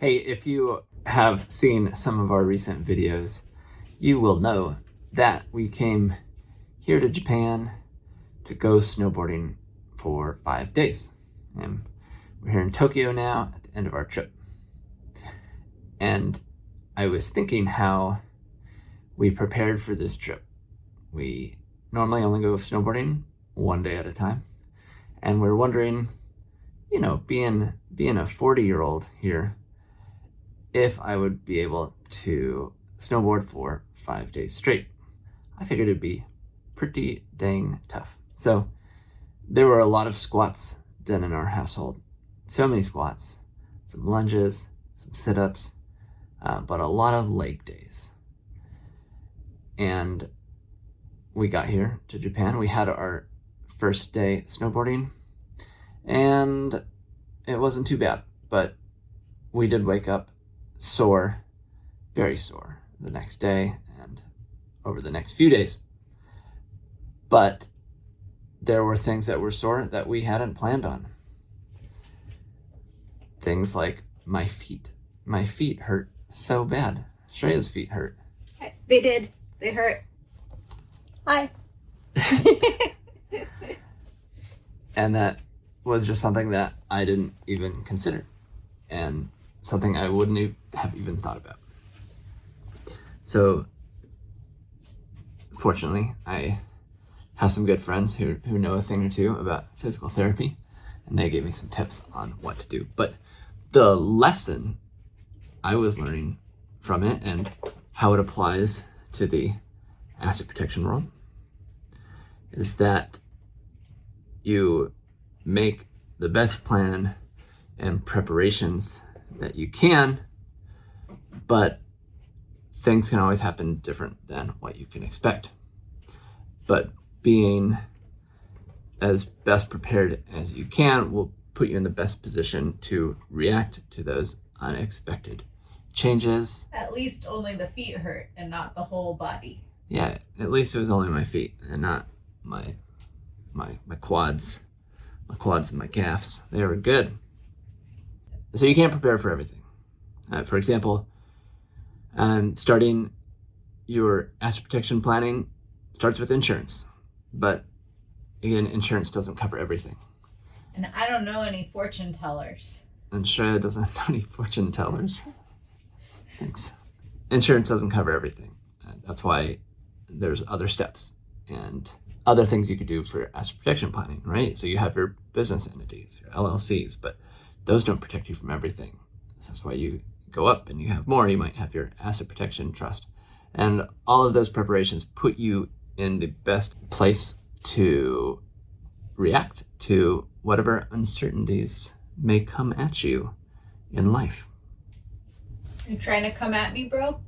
Hey, if you have seen some of our recent videos, you will know that we came here to Japan to go snowboarding for five days. And we're here in Tokyo now at the end of our trip. And I was thinking how we prepared for this trip. We normally only go snowboarding one day at a time. And we're wondering, you know, being being a 40 year old here, if I would be able to snowboard for five days straight. I figured it'd be pretty dang tough. So there were a lot of squats done in our household. So many squats, some lunges, some sit-ups, uh, but a lot of leg days. And we got here to Japan. We had our first day snowboarding and it wasn't too bad, but we did wake up sore, very sore the next day and over the next few days. But there were things that were sore that we hadn't planned on. Things like my feet. My feet hurt so bad. Shreya's feet hurt. They did. They hurt. Hi. and that was just something that I didn't even consider and something I wouldn't have even thought about. So fortunately, I have some good friends who, who know a thing or two about physical therapy and they gave me some tips on what to do. But the lesson I was learning from it and how it applies to the asset protection world is that you make the best plan and preparations that you can, but things can always happen different than what you can expect. But being as best prepared as you can will put you in the best position to react to those unexpected changes. At least only the feet hurt and not the whole body. Yeah, at least it was only my feet and not my my my quads. My quads and my calves. They were good. So you can't prepare for everything. Uh, for example, um, starting your asset protection planning starts with insurance. But again, insurance doesn't cover everything. And I don't know any fortune tellers. And Shreya doesn't know any fortune tellers. Thanks. Insurance doesn't cover everything. Uh, that's why there's other steps and other things you could do for asset protection planning, right? So you have your business entities, your LLCs, but those don't protect you from everything. That's why you go up and you have more. You might have your asset protection trust. And all of those preparations put you in the best place to react to whatever uncertainties may come at you in life. You trying to come at me, bro?